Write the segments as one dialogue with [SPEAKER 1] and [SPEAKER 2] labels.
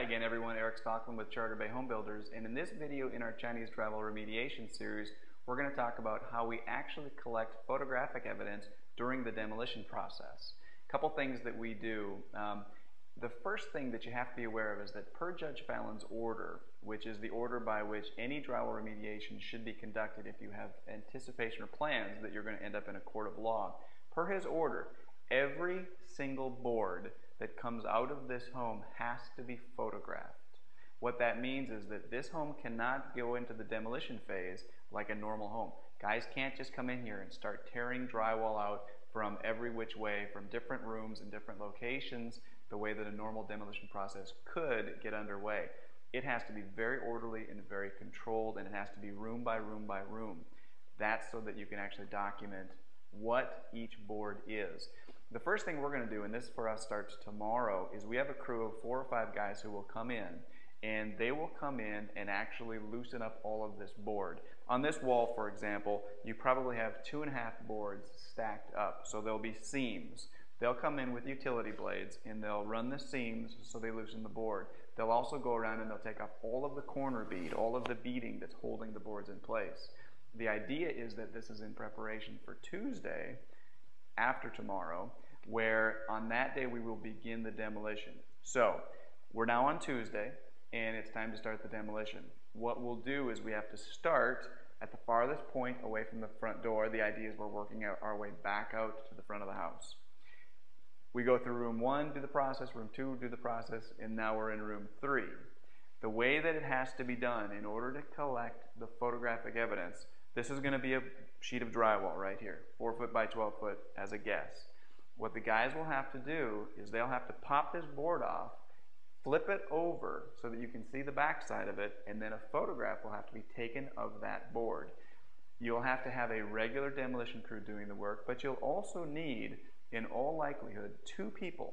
[SPEAKER 1] again everyone, Eric Stockland with Charter Bay Home Builders and in this video in our Chinese drywall remediation series we're going to talk about how we actually collect photographic evidence during the demolition process. A couple things that we do. Um, the first thing that you have to be aware of is that per Judge Fallon's order, which is the order by which any drywall remediation should be conducted if you have anticipation or plans that you're going to end up in a court of law, per his order, every single board that comes out of this home has to be photographed. What that means is that this home cannot go into the demolition phase like a normal home. Guys can't just come in here and start tearing drywall out from every which way, from different rooms and different locations, the way that a normal demolition process could get underway. It has to be very orderly and very controlled, and it has to be room by room by room. That's so that you can actually document what each board is. The first thing we're going to do, and this for us starts tomorrow, is we have a crew of four or five guys who will come in and they will come in and actually loosen up all of this board. On this wall, for example, you probably have two and a half boards stacked up, so there'll be seams. They'll come in with utility blades and they'll run the seams so they loosen the board. They'll also go around and they'll take off all of the corner bead, all of the beading that's holding the boards in place. The idea is that this is in preparation for Tuesday, after tomorrow, where on that day we will begin the demolition. So we're now on Tuesday and it's time to start the demolition. What we'll do is we have to start at the farthest point away from the front door. The idea is we're working out our way back out to the front of the house. We go through room one, do the process, room two, do the process, and now we're in room three. The way that it has to be done in order to collect the photographic evidence, this is going to be a sheet of drywall right here, 4 foot by 12 foot as a guess. What the guys will have to do is they'll have to pop this board off, flip it over so that you can see the back side of it, and then a photograph will have to be taken of that board. You'll have to have a regular demolition crew doing the work, but you'll also need, in all likelihood, two people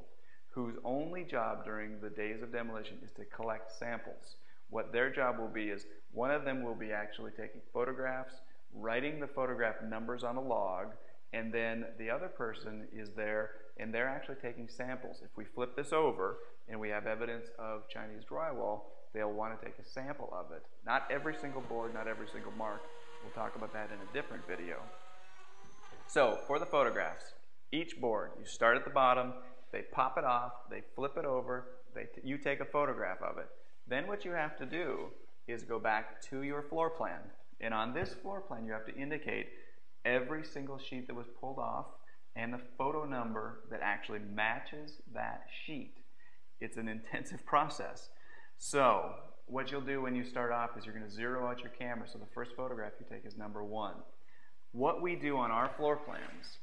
[SPEAKER 1] whose only job during the days of demolition is to collect samples. What their job will be is one of them will be actually taking photographs, writing the photograph numbers on a log, and then the other person is there and they're actually taking samples. If we flip this over and we have evidence of Chinese drywall, they'll want to take a sample of it. Not every single board, not every single mark. We'll talk about that in a different video. So for the photographs, each board, you start at the bottom, they pop it off, they flip it over, they you take a photograph of it. Then what you have to do is go back to your floor plan. And on this floor plan, you have to indicate every single sheet that was pulled off and the photo number that actually matches that sheet. It's an intensive process. So what you'll do when you start off is you're going to zero out your camera so the first photograph you take is number one. What we do on our floor plans,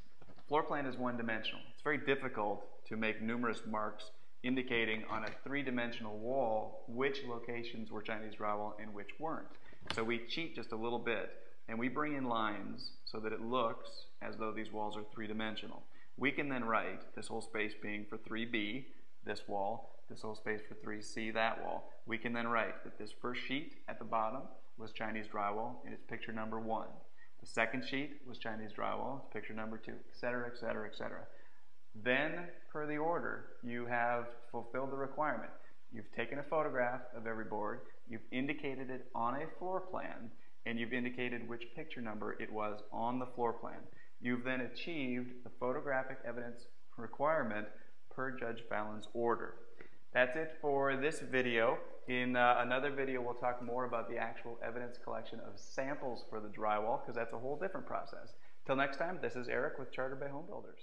[SPEAKER 1] floor plan is one dimensional. It's very difficult to make numerous marks indicating on a three-dimensional wall which locations were Chinese drywall and which weren't. So we cheat just a little bit and we bring in lines so that it looks as though these walls are three-dimensional. We can then write this whole space being for 3B, this wall, this whole space for 3C, that wall. We can then write that this first sheet at the bottom was Chinese drywall and it's picture number one. The second sheet was Chinese drywall, it's picture number two, etc., etc., etc. Then, per the order, you have fulfilled the requirement. You've taken a photograph of every board, you've indicated it on a floor plan, and you've indicated which picture number it was on the floor plan. You've then achieved the photographic evidence requirement per Judge Fallon's order. That's it for this video. In uh, another video, we'll talk more about the actual evidence collection of samples for the drywall, because that's a whole different process. Till next time, this is Eric with Charter Bay Home Builders.